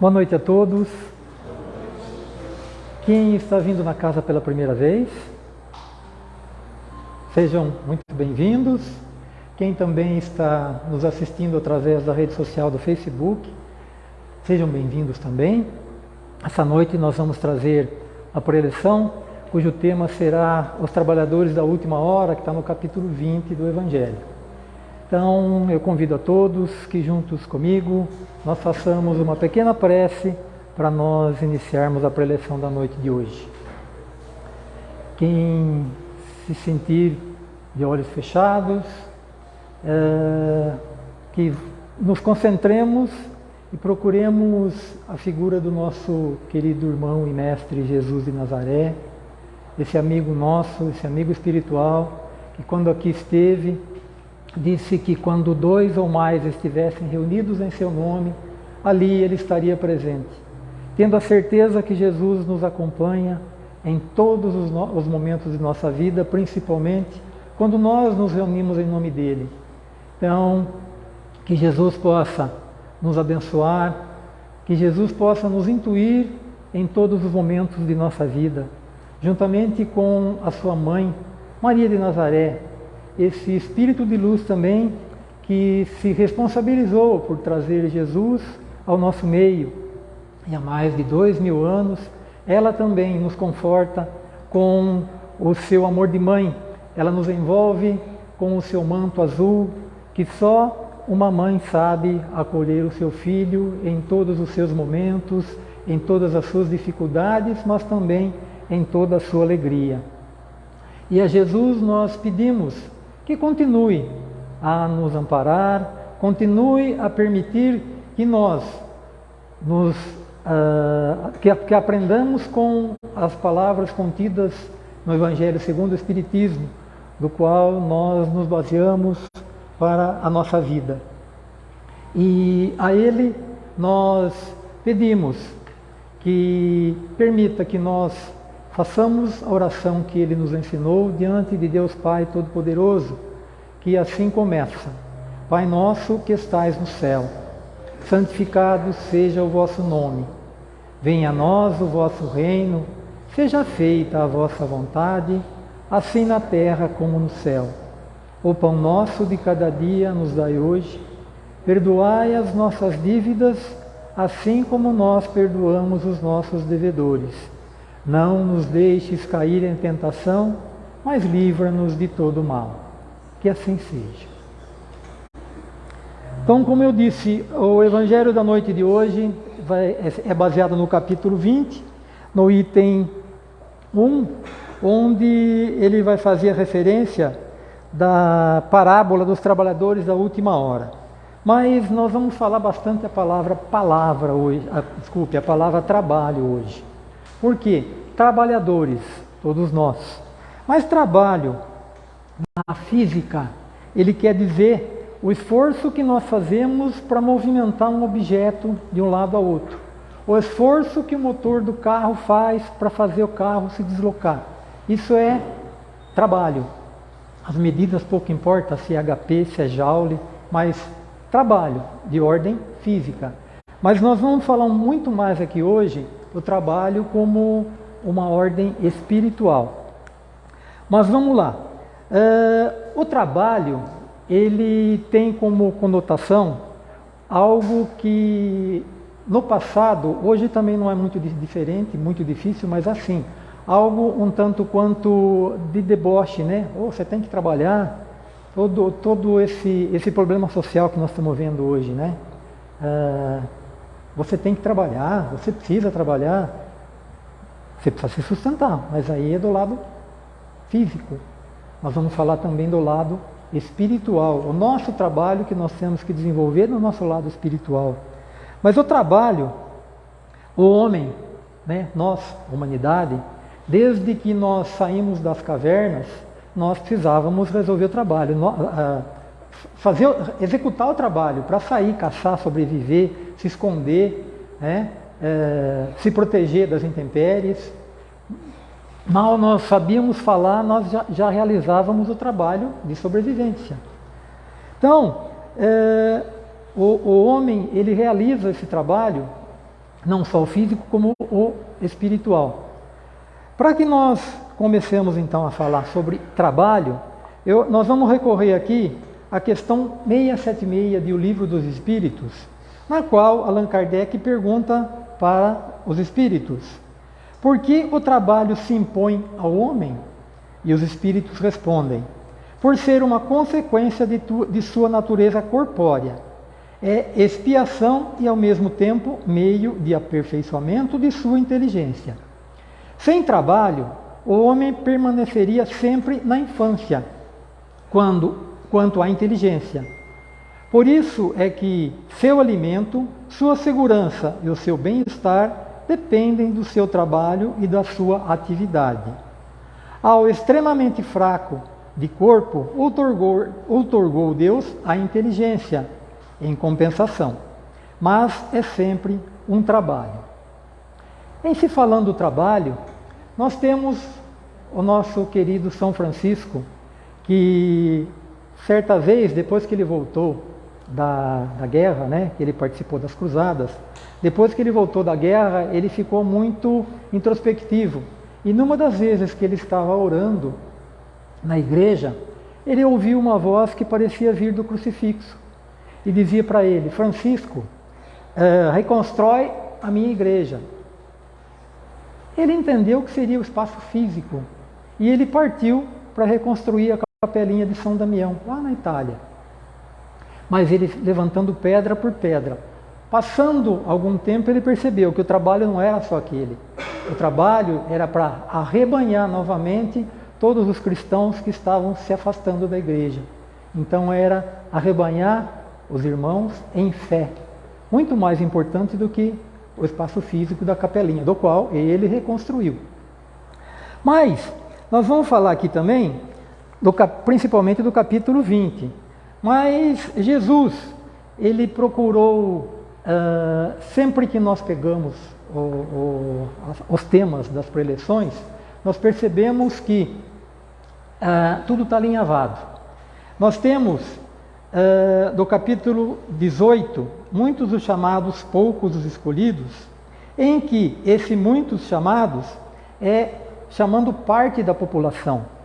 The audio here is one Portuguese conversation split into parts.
Boa noite a todos. Quem está vindo na casa pela primeira vez, sejam muito bem-vindos. Quem também está nos assistindo através da rede social do Facebook, sejam bem-vindos também. Essa noite nós vamos trazer a preleção, cujo tema será Os Trabalhadores da Última Hora, que está no capítulo 20 do Evangelho. Então, eu convido a todos que juntos comigo nós façamos uma pequena prece para nós iniciarmos a preleção da noite de hoje. Quem se sentir de olhos fechados, é, que nos concentremos e procuremos a figura do nosso querido irmão e mestre Jesus de Nazaré, esse amigo nosso, esse amigo espiritual, que quando aqui esteve, disse que quando dois ou mais estivessem reunidos em seu nome, ali ele estaria presente. Tendo a certeza que Jesus nos acompanha em todos os, os, momentos de nossa vida, principalmente quando nós nos reunimos em nome dele. Então, que Jesus possa nos abençoar, que Jesus possa nos intuir em todos os momentos de nossa vida, juntamente com a sua mãe, Maria de Nazaré, esse espírito de luz também que se responsabilizou por trazer Jesus ao nosso meio. E há mais de dois mil anos, ela também nos conforta com o seu amor de mãe. Ela nos envolve com o seu manto azul, que só uma mãe sabe acolher o seu filho em todos os seus momentos, em todas as suas dificuldades, mas também em toda a sua alegria. E a Jesus nós pedimos que continue a nos amparar, continue a permitir que nós nos, uh, que, que aprendamos com as palavras contidas no Evangelho segundo o Espiritismo, do qual nós nos baseamos para a nossa vida. E a Ele nós pedimos que permita que nós Façamos a oração que ele nos ensinou diante de Deus Pai Todo-Poderoso, que assim começa: Pai nosso que estais no céu, santificado seja o vosso nome. Venha a nós o vosso reino, seja feita a vossa vontade, assim na terra como no céu. O pão nosso de cada dia nos dai hoje. Perdoai as nossas dívidas, assim como nós perdoamos os nossos devedores não nos deixes cair em tentação, mas livra-nos de todo mal. Que assim seja. Então, como eu disse, o Evangelho da noite de hoje vai, é baseado no capítulo 20, no item 1, onde ele vai fazer referência da parábola dos trabalhadores da última hora. Mas nós vamos falar bastante a palavra palavra hoje, a, desculpe, a palavra trabalho hoje. Por quê? Trabalhadores, todos nós. Mas trabalho na física, ele quer dizer o esforço que nós fazemos para movimentar um objeto de um lado a outro. O esforço que o motor do carro faz para fazer o carro se deslocar. Isso é trabalho. As medidas pouco importa se é HP, se é Joule, mas trabalho de ordem física. Mas nós vamos falar muito mais aqui hoje o trabalho como uma ordem espiritual. Mas vamos lá. Uh, o trabalho, ele tem como conotação algo que no passado, hoje também não é muito diferente, muito difícil, mas assim, algo um tanto quanto de deboche, né? Oh, você tem que trabalhar, todo, todo esse, esse problema social que nós estamos vendo hoje, né? Uh, você tem que trabalhar, você precisa trabalhar, você precisa se sustentar, mas aí é do lado físico. Nós vamos falar também do lado espiritual, o nosso trabalho que nós temos que desenvolver no nosso lado espiritual. Mas o trabalho, o homem, né, nós, humanidade, desde que nós saímos das cavernas, nós precisávamos resolver o trabalho, fazer, executar o trabalho para sair, caçar, sobreviver, se esconder, né? é, se proteger das intempéries. Mal nós sabíamos falar, nós já, já realizávamos o trabalho de sobrevivência. Então, é, o, o, homem ele realiza esse trabalho não só o físico como o espiritual. Para que nós comecemos então a falar sobre trabalho, eu, nós vamos recorrer aqui à questão 676 de O Livro dos Espíritos, na qual Allan Kardec pergunta para os espíritos: por que o trabalho se impõe ao homem? E os espíritos respondem: por ser uma consequência de, tu, de sua natureza corpórea. É expiação e, ao mesmo tempo, meio de aperfeiçoamento de sua inteligência. Sem trabalho, o homem permaneceria sempre na infância, quando, quanto à inteligência. Por isso é que seu alimento, sua segurança e o seu bem-estar dependem do seu trabalho e da sua atividade. Ao extremamente fraco de corpo, outorgou, Deus a inteligência em compensação, mas é sempre um trabalho. Em se falando do trabalho, nós temos o nosso querido São Francisco, que certa vez, depois que ele voltou da, da guerra, né, que ele participou das cruzadas, depois que ele voltou da guerra, ele ficou muito introspectivo. E numa das vezes que ele estava orando na igreja, ele ouviu uma voz que parecia vir do crucifixo e dizia para ele: Francisco, uh, reconstrói a minha igreja. Ele entendeu que seria o espaço físico e ele partiu para reconstruir a capelinha de São Damião, lá na Itália. Mas ele levantando pedra por pedra. Passando algum tempo, ele percebeu que o trabalho não era só aquele. O trabalho era para arrebanhar novamente todos os cristãos que estavam se afastando da igreja. Então era arrebanhar os irmãos em fé. Muito mais importante do que o espaço físico da capelinha, do qual ele reconstruiu. Mas nós vamos falar aqui também, do, principalmente do capítulo 20. Mas Jesus, ele procurou, uh, sempre que nós pegamos o, o, os temas das preleções, nós percebemos que uh, tudo está alinhavado. Nós temos uh, do capítulo 18, muitos os chamados, poucos os escolhidos, em que esse muitos chamados é chamando parte da população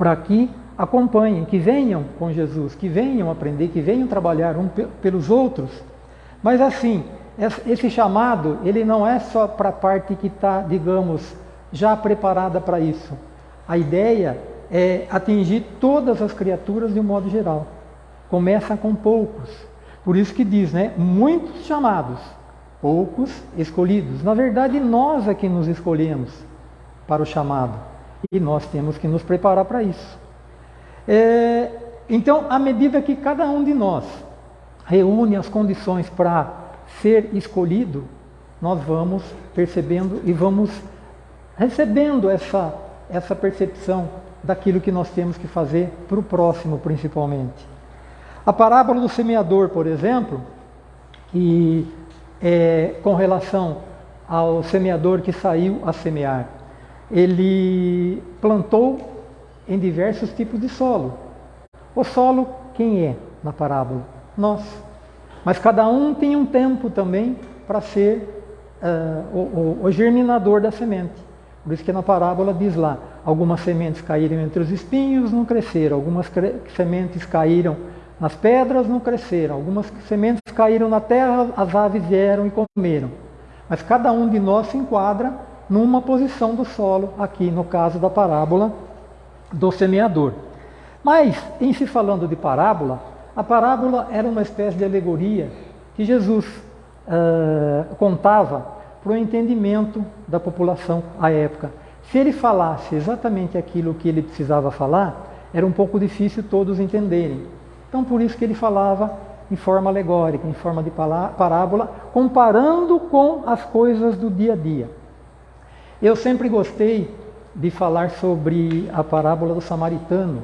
para que acompanhem, que venham com Jesus, que venham aprender, que venham trabalhar um pelos outros. Mas assim, esse chamado, ele não é só para a parte que está, digamos, já preparada para isso. A ideia é atingir todas as criaturas de um modo geral. Começa com poucos. Por isso que diz, né? Muitos chamados, poucos escolhidos. Na verdade, nós é que nos escolhemos para o chamado. E nós temos que nos preparar para isso. É, então, à medida que cada um de nós reúne as condições para ser escolhido, nós vamos percebendo e vamos recebendo essa, essa percepção daquilo que nós temos que fazer para o próximo, principalmente. A parábola do semeador, por exemplo, e é, com relação ao semeador que saiu a semear, ele plantou em diversos tipos de solo. O solo, quem é na parábola? Nós. Mas cada um tem um tempo também para ser uh, o, o, o germinador da semente. Por isso que na parábola diz lá, algumas sementes caíram entre os espinhos, não cresceram, algumas sementes caíram nas pedras, não cresceram, algumas sementes caíram na terra, as aves vieram e comeram. Mas cada um de nós se enquadra numa posição do solo, aqui no caso da parábola do semeador. Mas, em se falando de parábola, a parábola era uma espécie de alegoria que Jesus uh, contava para o entendimento da população à época. Se ele falasse exatamente aquilo que ele precisava falar, era um pouco difícil todos entenderem. Então, por isso que ele falava em forma alegórica, em forma de parábola, comparando com as coisas do dia a dia. Eu sempre gostei de falar sobre a parábola do samaritano.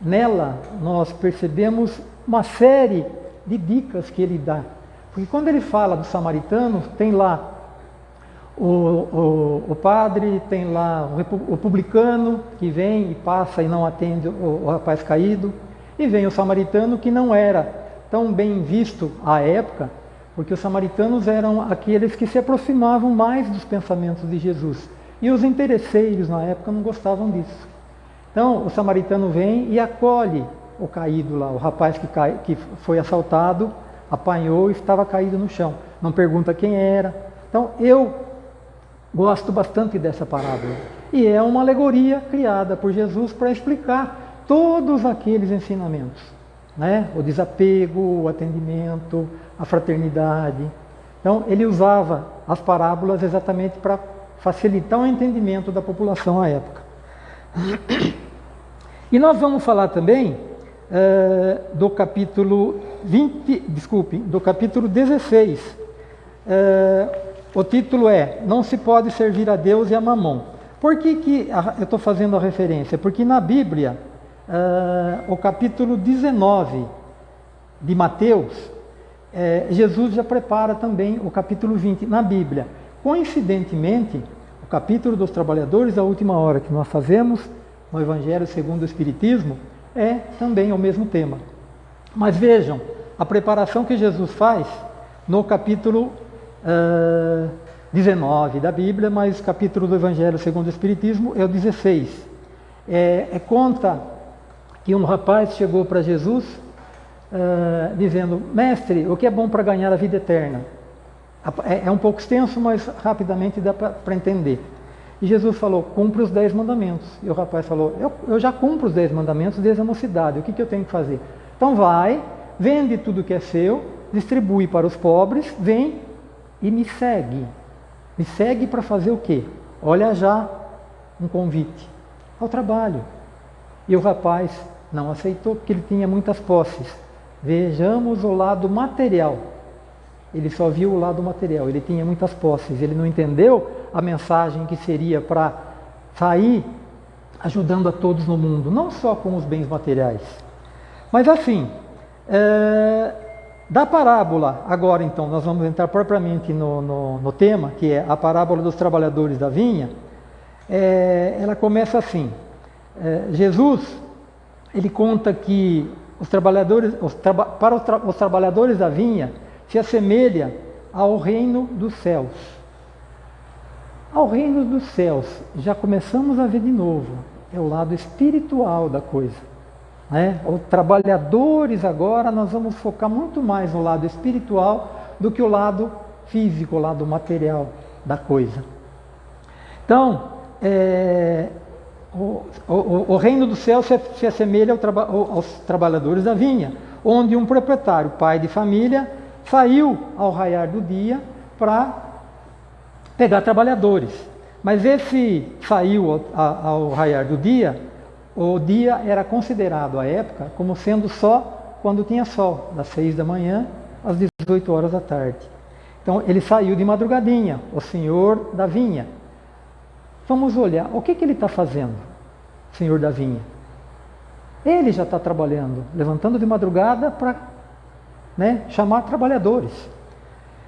Nela, nós percebemos uma série de dicas que ele dá. Porque quando ele fala do samaritano, tem lá o, o, o, padre tem lá o, publicano que vem e passa e não atende o, o rapaz caído, e vem o samaritano que não era tão bem visto à época, porque os samaritanos eram aqueles que se aproximavam mais dos pensamentos de Jesus. E os interesseiros na época não gostavam disso. Então o samaritano vem e acolhe o caído lá, o rapaz que, cai, que foi assaltado, apanhou e estava caído no chão. Não pergunta quem era. Então eu gosto bastante dessa parábola. E é uma alegoria criada por Jesus para explicar todos aqueles ensinamentos. Né? O desapego, o atendimento, a fraternidade. Então ele usava as parábolas exatamente para facilitar o entendimento da população à época. E nós vamos falar também uh, do capítulo 20, desculpe, do capítulo 16. Uh, eh, o título é Não se pode servir a Deus e a mamão. Por que, que eu estou fazendo a referência? Porque na Bíblia, uh, o capítulo 19 de Mateus, Jesus já prepara também o capítulo 20 na Bíblia. Coincidentemente, o capítulo dos trabalhadores, a última hora que nós fazemos no Evangelho segundo o Espiritismo, é também o mesmo tema. Mas vejam, a preparação que Jesus faz no capítulo uh, 19 da Bíblia, mas capítulo do Evangelho segundo o Espiritismo é o 16. É, é conta que um rapaz chegou para Jesus uh, dizendo: Mestre, o que é bom para ganhar a vida eterna? É, é um pouco extenso, mas rapidamente dá para entender. E Jesus falou: cumpre os dez mandamentos. E o rapaz falou: eu, eu já cumpro os dez mandamentos desde a mocidade, o que, que eu tenho que fazer? Então vai, vende tudo que é seu, distribui para os pobres, vem e me segue. Me segue para fazer o quê? Olha já um convite ao trabalho. E o rapaz não aceitou porque ele tinha muitas posses. Vejamos o lado material ele só viu o lado material, ele tinha muitas posses, ele não entendeu a mensagem que seria para sair ajudando a todos no mundo, não só com os bens materiais. Mas assim, é, da parábola, agora então, nós vamos entrar propriamente no, no, no tema, que é a parábola dos trabalhadores da vinha, é, ela começa assim, é, Jesus, ele conta que os trabalhadores, os traba, para os, tra, os trabalhadores da vinha, se assemelha ao reino dos céus. Ao reino dos céus, já começamos a ver de novo, é o lado espiritual da coisa. Né? Os trabalhadores agora, nós vamos focar muito mais no lado espiritual do que o lado físico, o lado material da coisa. Então, é, o, o, o, reino do céu se, se assemelha ao traba, aos trabalhadores da vinha, onde um proprietário, pai de família, saiu ao raiar do dia para pegar trabalhadores. Mas esse saiu ao, ao raiar do dia, o dia era considerado à época como sendo só quando tinha sol, das seis da manhã às 18 horas da tarde. Então ele saiu de madrugadinha, o senhor da vinha. Vamos olhar, o que, que ele está fazendo, senhor da vinha? Ele já está trabalhando, levantando de madrugada para né, chamar trabalhadores.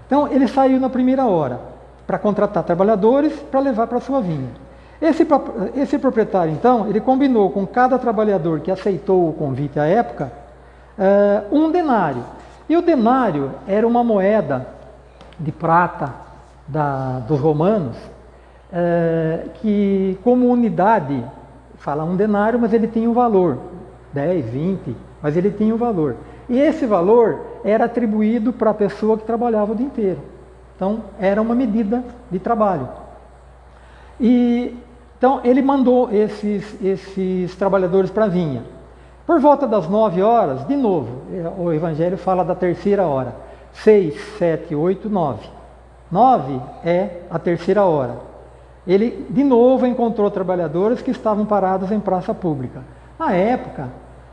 Então ele saiu na primeira hora para contratar trabalhadores para levar para sua vinha. Esse, esse proprietário, então, ele combinou com cada trabalhador que aceitou o convite à época uh, um denário. E o denário era uma moeda de prata da, dos romanos, uh, que como unidade, fala um denário, mas ele tinha um valor, 10, 20, mas ele tinha um valor. E esse valor era atribuído para a pessoa que trabalhava o dia inteiro. Então, era uma medida de trabalho. E, então, ele mandou esses, esses trabalhadores para a vinha. Por volta das nove horas, de novo, o Evangelho fala da terceira hora. Seis, sete, oito, nove. Nove é a terceira hora. Ele, de novo, encontrou trabalhadores que estavam parados em praça pública. Na época,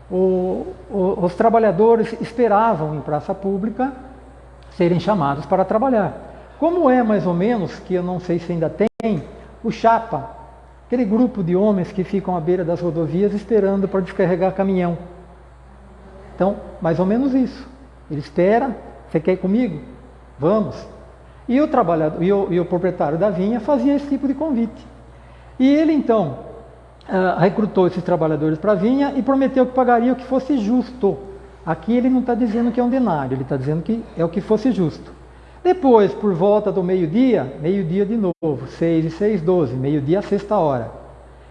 o, o, os trabalhadores esperavam em praça pública serem chamados para trabalhar. Como é mais ou menos, que eu não sei se ainda tem, o chapa, aquele grupo de homens que ficam à beira das rodovias esperando para descarregar caminhão. Então, mais ou menos isso. Ele espera, você quer ir comigo? Vamos. E o trabalhador e o, e o proprietário da vinha fazia esse tipo de convite. E ele então uh, recrutou esses trabalhadores para a vinha e prometeu que pagaria o que fosse justo. Aqui ele não está dizendo que é um denário, ele está dizendo que é o que fosse justo. Depois, por volta do meio-dia, meio-dia de novo, 6 e 6, 12, meio-dia, sexta hora.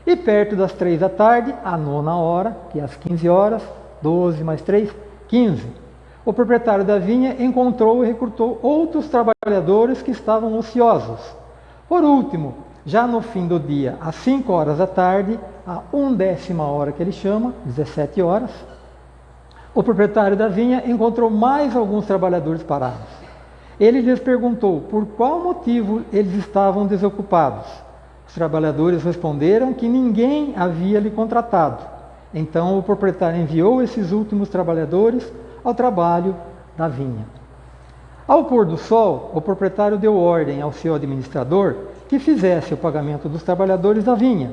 E perto das 3 da tarde, a nona hora, que é às 15 horas, 12 mais 3, 15. O proprietário da vinha encontrou e recrutou outros trabalhadores que estavam ociosos. Por último, já no fim do dia, às 5 horas da tarde, a undécima hora que ele chama, 17 horas, o proprietário da vinha encontrou mais alguns trabalhadores parados. Ele lhes perguntou por qual motivo eles estavam desocupados. Os trabalhadores responderam que ninguém havia lhe contratado. Então o proprietário enviou esses últimos trabalhadores ao trabalho da vinha. Ao pôr do sol, o proprietário deu ordem ao seu administrador que fizesse o pagamento dos trabalhadores da vinha.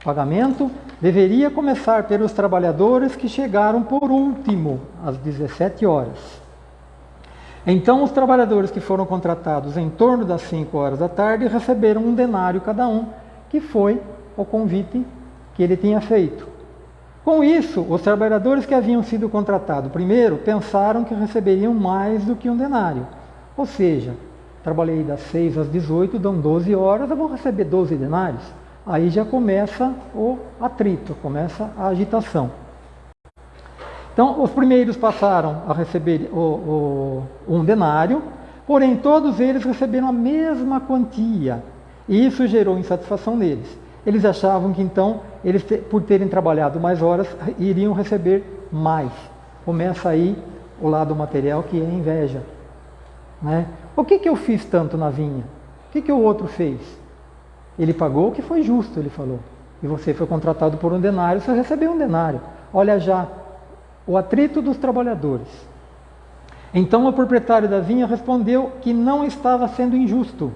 O pagamento deveria começar pelos trabalhadores que chegaram por último, às 17 horas. Então, os trabalhadores que foram contratados em torno das 5 horas da tarde receberam um denário cada um, que foi o convite que ele tinha feito. Com isso, os trabalhadores que haviam sido contratados primeiro pensaram que receberiam mais do que um denário, ou seja, trabalhei das 6 às 18, dão 12 horas, eu vou receber 12 denários. Aí já começa o atrito, começa a agitação. Então, os primeiros passaram a receber o, o, um denário, porém todos eles receberam a mesma quantia. E isso gerou insatisfação neles. Eles achavam que então, eles por terem trabalhado mais horas, iriam receber mais. Começa aí o lado material que é inveja. Né? O que, que eu fiz tanto na vinha? O que, que o outro fez? Ele pagou o que foi justo, ele falou. E você foi contratado por um denário, você recebeu um denário. Olha já, o atrito dos trabalhadores. Então o proprietário da vinha respondeu que não estava sendo injusto.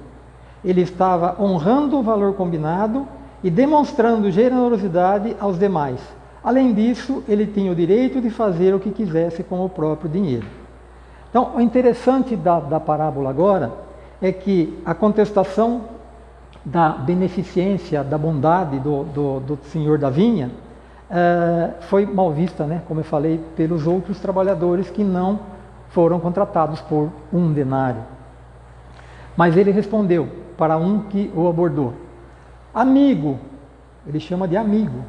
Ele estava honrando o valor combinado e demonstrando generosidade aos demais. Além disso, ele tinha o direito de fazer o que quisesse com o próprio dinheiro. Então, o interessante da, da parábola agora é que a contestação da beneficência, da bondade do, do, do senhor da vinha é, foi mal vista, né, como eu falei, pelos outros trabalhadores que não foram contratados por um denário. Mas ele respondeu para um que o abordou: Amigo, ele chama de amigo,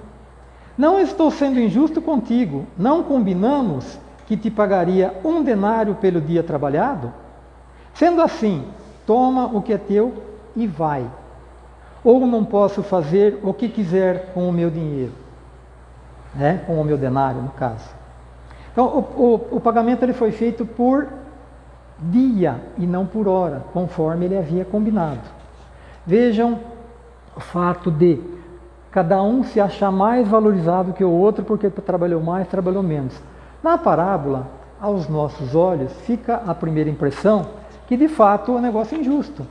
não estou sendo injusto contigo, não combinamos que te pagaria um denário pelo dia trabalhado? Sendo assim, toma o que é teu e vai. Ou não posso fazer o que quiser com o meu dinheiro, né? com o meu denário, no caso. Então, o, o, o pagamento ele foi feito por dia e não por hora, conforme ele havia combinado. Vejam o fato de cada um se achar mais valorizado que o outro porque trabalhou mais, trabalhou menos. Na parábola, aos nossos olhos, fica a primeira impressão que de fato o negócio é injusto.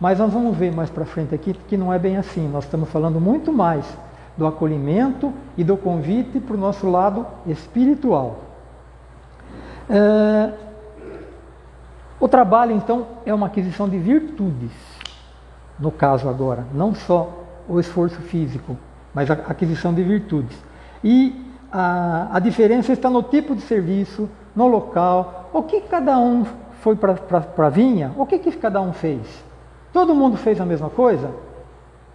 Mas nós vamos ver mais para frente aqui que não é bem assim. Nós estamos falando muito mais do acolhimento e do convite para o nosso lado espiritual. É... O trabalho, então, é uma aquisição de virtudes, no caso agora, não só o esforço físico, mas a aquisição de virtudes. E a, a diferença está no tipo de serviço, no local, o que cada um foi para a vinha, o que, que cada um fez? Todo mundo fez a mesma coisa?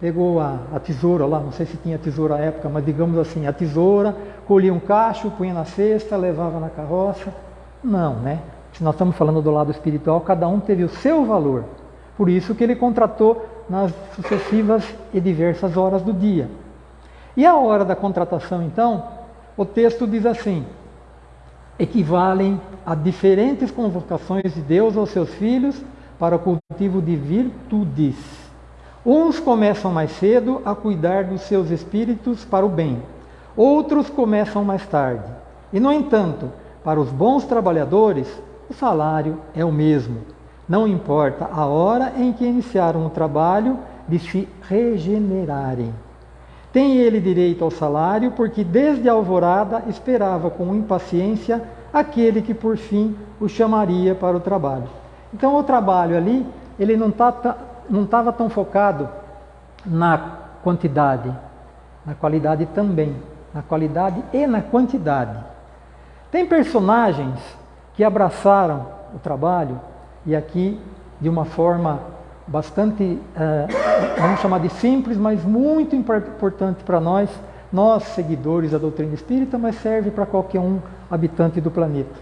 Pegou a, a, tesoura lá, não sei se tinha tesoura à época, mas digamos assim, a tesoura, colhia um cacho, punha na cesta, levava na carroça. Não, né? Se nós estamos falando do lado espiritual, cada um teve o seu valor. Por isso que ele contratou nas sucessivas e diversas horas do dia. E a hora da contratação, então, o texto diz assim: equivalem a diferentes convocações de Deus aos seus filhos para o cultivo de virtudes. Uns começam mais cedo a cuidar dos seus espíritos para o bem, outros começam mais tarde. E, no entanto, para os bons trabalhadores, o salário é o mesmo. Não importa a hora em que iniciaram o trabalho de se regenerarem. Tem ele direito ao salário, porque desde a alvorada esperava com impaciência aquele que por fim o chamaria para o trabalho. Então o trabalho ali, ele não tá, estava tão focado na quantidade, na qualidade também, na qualidade e na quantidade. Tem personagens que abraçaram o trabalho e aqui de uma forma bastante, uh, vamos chamar de simples, mas muito importante para nós, nós seguidores da doutrina espírita, mas serve para qualquer um habitante do planeta.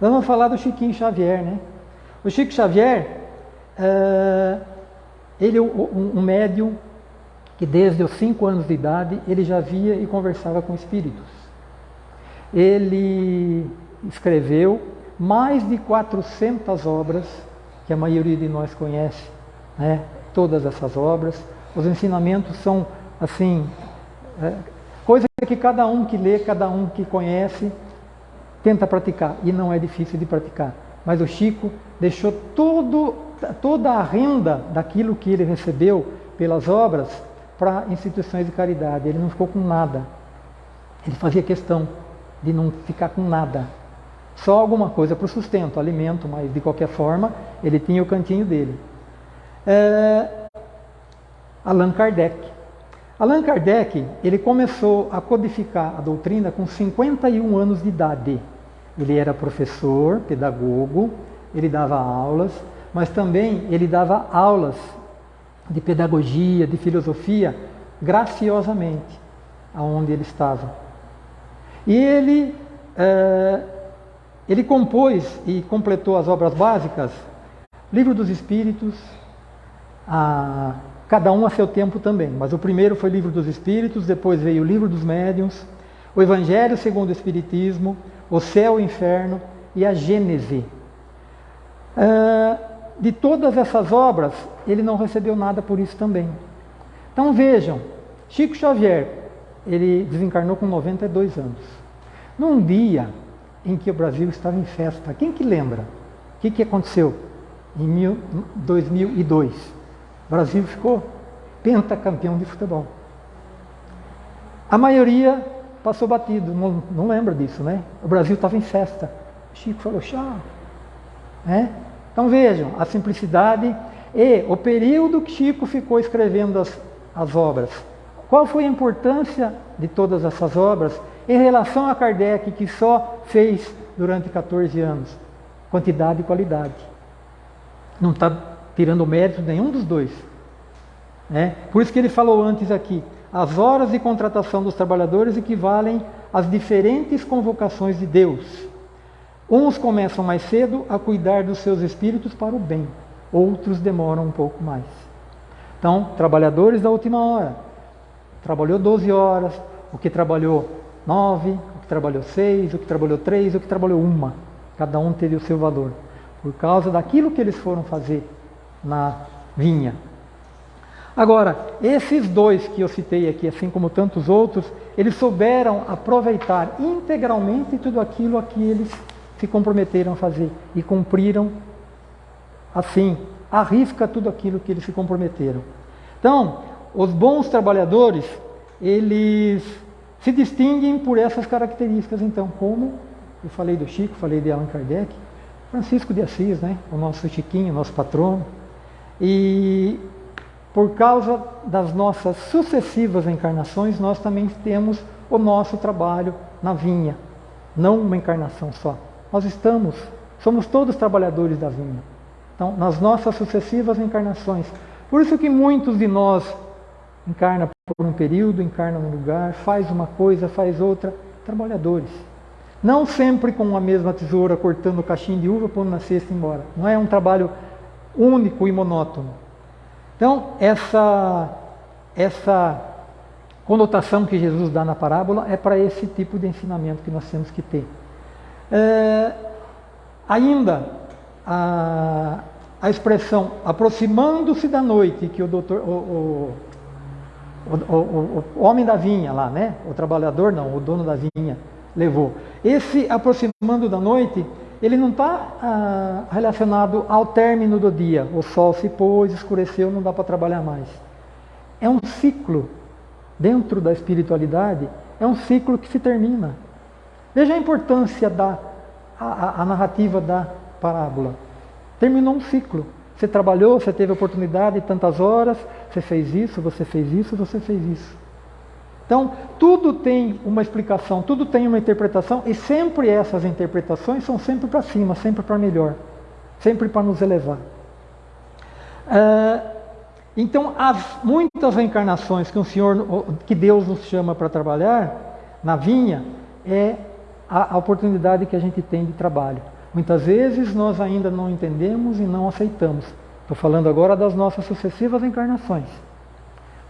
Nós vamos falar do Chiquinho Xavier, né? O Chico Xavier, uh, ele é um, um médium que desde os cinco anos de idade ele já via e conversava com espíritos. Ele escreveu mais de 400 obras, que a maioria de nós conhece, né? todas essas obras. Os ensinamentos são, assim, é, coisa que cada um que lê, cada um que conhece, tenta praticar, e não é difícil de praticar. Mas o Chico deixou todo, toda a renda daquilo que ele recebeu pelas obras para instituições de caridade. Ele não ficou com nada. Ele fazia questão de não ficar com nada. Só alguma coisa para o sustento, alimento, mas de qualquer forma ele tinha o cantinho dele. É... Allan Kardec. Allan Kardec ele começou a codificar a doutrina com 51 anos de idade. Ele era professor, pedagogo, ele dava aulas, mas também ele dava aulas de pedagogia, de filosofia, graciosamente, aonde ele estava. E ele, é, ele compôs e completou as obras básicas, Livro dos Espíritos, a, cada um a seu tempo também, mas o primeiro foi Livro dos Espíritos, depois veio o Livro dos Médiuns, o Evangelho segundo o Espiritismo, o Céu e o Inferno e a Gênese. É, de todas essas obras, ele não recebeu nada por isso também. Então vejam, Chico Xavier, ele desencarnou com 92 anos. Num dia em que o Brasil estava em festa, quem que lembra? O que, que aconteceu em mil, 2002? O Brasil ficou pentacampeão de futebol. A maioria passou batido, não, não lembra disso, né? O Brasil estava em festa. Chico falou, chá. É? Então vejam, a simplicidade e o período que Chico ficou escrevendo as, as obras. Qual foi a importância de todas essas obras em relação a Kardec, que só fez durante 14 anos? Quantidade e qualidade. Não está tirando mérito nenhum dos dois. É? Por isso que ele falou antes aqui, as horas de contratação dos trabalhadores equivalem às diferentes convocações de Deus. Uns começam mais cedo a cuidar dos seus espíritos para o bem, outros demoram um pouco mais. Então, trabalhadores da última hora, trabalhou 12 horas, o que trabalhou 9, o que trabalhou 6, o que trabalhou 3, o que trabalhou 1. Cada um teve o seu valor, por causa daquilo que eles foram fazer na vinha. Agora, esses dois que eu citei aqui, assim como tantos outros, eles souberam aproveitar integralmente tudo aquilo a que eles se comprometeram a fazer e cumpriram assim, arrisca tudo aquilo que eles se comprometeram. Então, os bons trabalhadores, eles se distinguem por essas características, então, como eu falei do Chico, falei de Allan Kardec, Francisco de Assis, né? o nosso Chiquinho, nosso patrono, e por causa das nossas sucessivas encarnações, nós também temos o nosso trabalho na vinha, não uma encarnação só. Nós estamos, somos todos trabalhadores da vinha. Então, nas nossas sucessivas encarnações. Por isso que muitos de nós encarna por um período, encarna num lugar, faz uma coisa, faz outra, trabalhadores. Não sempre com a mesma tesoura cortando o caixinho de uva, pondo na cesta e embora. Não é um trabalho único e monótono. Então, essa, essa conotação que Jesus dá na parábola é para esse tipo de ensinamento que nós temos que ter. É, ainda, a, a expressão aproximando-se da noite, que o doutor, o, o, o, o, homem da vinha lá, né? o trabalhador não, o dono da vinha levou. Esse aproximando da noite, ele não está ah, relacionado ao término do dia. O sol se pôs, escureceu, não dá para trabalhar mais. É um ciclo dentro da espiritualidade, é um ciclo que se termina. Veja a importância da a, a narrativa da parábola. Terminou um ciclo. Você trabalhou, você teve oportunidade tantas horas, você fez isso, você fez isso, você fez isso. Então, tudo tem uma explicação, tudo tem uma interpretação, e sempre essas interpretações são sempre para cima, sempre para melhor. sempre para nos elevar. Uh, então, as muitas reencarnações que o Senhor, que Deus nos chama para trabalhar na vinha, é a, a oportunidade que a gente tem de trabalho. Muitas vezes nós ainda não entendemos e não aceitamos. Estou falando agora das nossas sucessivas encarnações.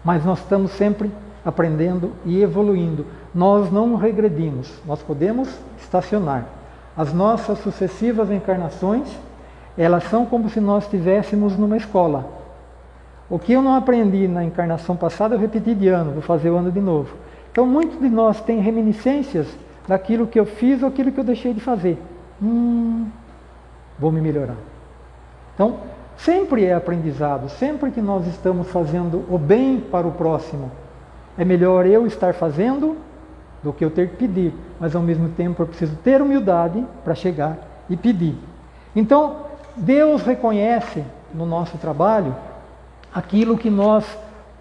Mas nós estamos sempre aprendendo e evoluindo. Nós não regredimos, nós podemos estacionar. As nossas sucessivas encarnações, elas são como se nós estivéssemos numa escola. O que eu não aprendi na encarnação passada, eu repeti de ano, vou fazer o ano de novo. Então, muitos de nós têm reminiscências daquilo que eu fiz ou aquilo que eu deixei de fazer. Hum, vou me melhorar. Então, sempre é aprendizado, sempre que nós estamos fazendo o bem para o próximo, é melhor eu estar fazendo do que eu ter que pedir, mas ao mesmo tempo eu preciso ter humildade para chegar e pedir. Então, Deus reconhece no nosso trabalho aquilo que nós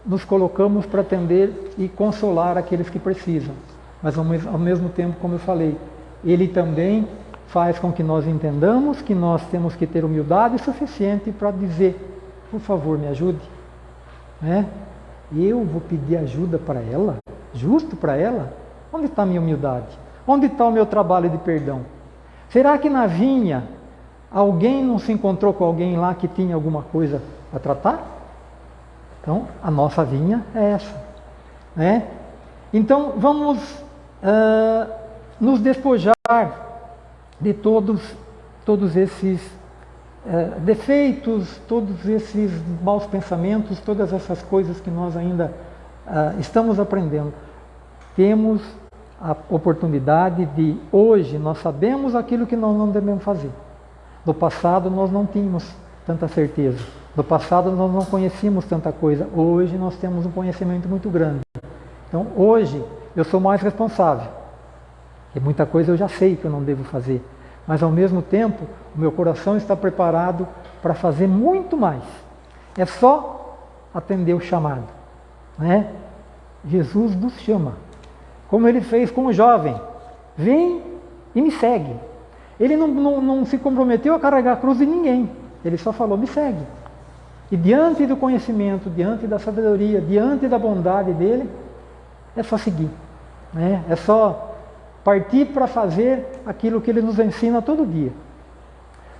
nos colocamos para atender e consolar aqueles que precisam. Mas ao mesmo tempo, como eu falei, Ele também faz com que nós entendamos que nós temos que ter humildade suficiente para dizer, por favor, me ajude. Né? Eu vou pedir ajuda para ela? Justo para ela? Onde está a minha humildade? Onde está o meu trabalho de perdão? Será que na vinha alguém não se encontrou com alguém lá que tinha alguma coisa a tratar? Então, a nossa vinha é essa. Né? Então, vamos uh, nos despojar de todos, todos esses uh, defeitos, todos esses maus pensamentos, todas essas coisas que nós ainda uh, estamos aprendendo. Temos a oportunidade de hoje nós sabemos aquilo que nós não devemos fazer. No passado nós não tínhamos tanta certeza. No passado nós não conhecíamos tanta coisa. Hoje nós temos um conhecimento muito grande. Então hoje eu sou mais responsável. E muita coisa eu já sei que eu não devo fazer. Mas ao mesmo tempo, o meu coração está preparado para fazer muito mais. É só atender o chamado. Né? Jesus nos chama como ele fez com o jovem. Vem e me segue. Ele não, não, não se comprometeu a carregar a cruz de ninguém. Ele só falou, me segue. E diante do conhecimento, diante da sabedoria, diante da bondade dele, é só seguir. Né? É só partir para fazer aquilo que ele nos ensina todo dia.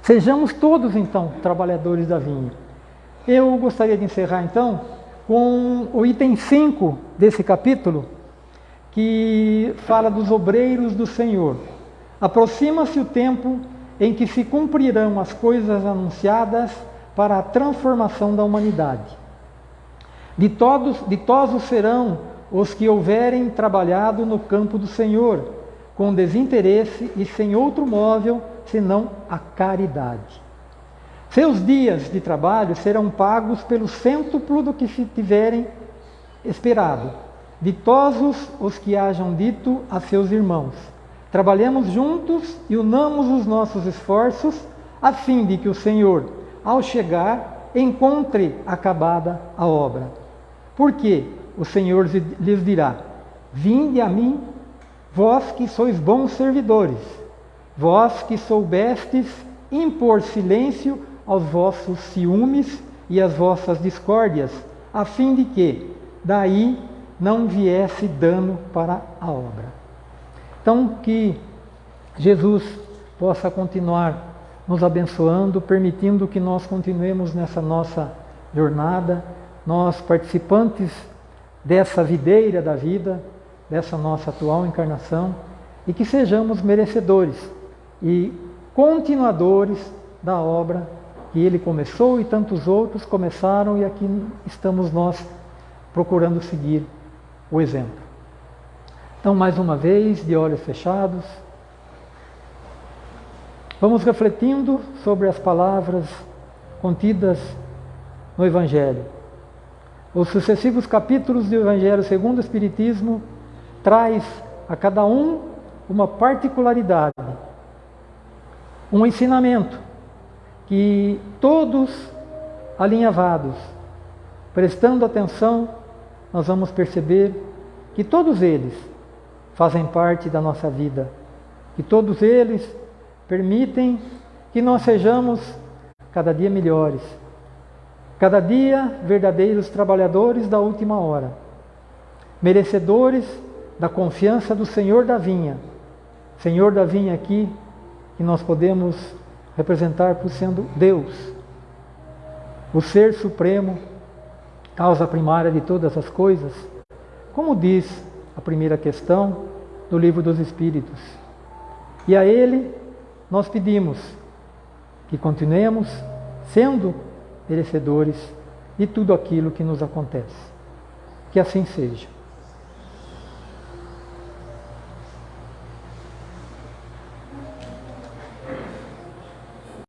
Sejamos todos, então, trabalhadores da vinha. Eu gostaria de encerrar, então, com o item 5 desse capítulo, que fala dos obreiros do Senhor. Aproxima-se o tempo em que se cumprirão as coisas anunciadas para a transformação da humanidade. Ditosos, ditosos serão os que houverem trabalhado no campo do Senhor, com desinteresse e sem outro móvel senão a caridade. Seus dias de trabalho serão pagos pelo cêntuplo do que se tiverem esperado Ditosos os que hajam dito a seus irmãos: Trabalhemos juntos e unamos os nossos esforços, a fim de que o Senhor, ao chegar, encontre acabada a obra. Porque o Senhor lhes dirá: Vinde a mim, vós que sois bons servidores, vós que soubestes impor silêncio aos vossos ciúmes e às vossas discórdias, a fim de que, daí não viesse dano para a obra. Então, que Jesus possa continuar nos abençoando, permitindo que nós continuemos nessa nossa jornada, nós participantes dessa videira da vida, dessa nossa atual encarnação, e que sejamos merecedores e continuadores da obra que ele começou e tantos outros começaram e aqui estamos nós procurando seguir o exemplo. Então, mais uma vez, de olhos fechados, vamos refletindo sobre as palavras contidas no Evangelho. Os sucessivos capítulos do Evangelho segundo o Espiritismo traz a cada um uma particularidade, um ensinamento que todos alinhavados, prestando atenção nós vamos perceber que todos eles fazem parte da nossa vida, que todos eles permitem que nós sejamos cada dia melhores, cada dia verdadeiros trabalhadores da última hora, merecedores da confiança do Senhor da vinha. Senhor da vinha aqui, que nós podemos representar por sendo Deus, o Ser Supremo, causa primária de todas as coisas, como diz a primeira questão do Livro dos Espíritos. E a Ele nós pedimos que continuemos sendo merecedores de tudo aquilo que nos acontece. Que assim seja.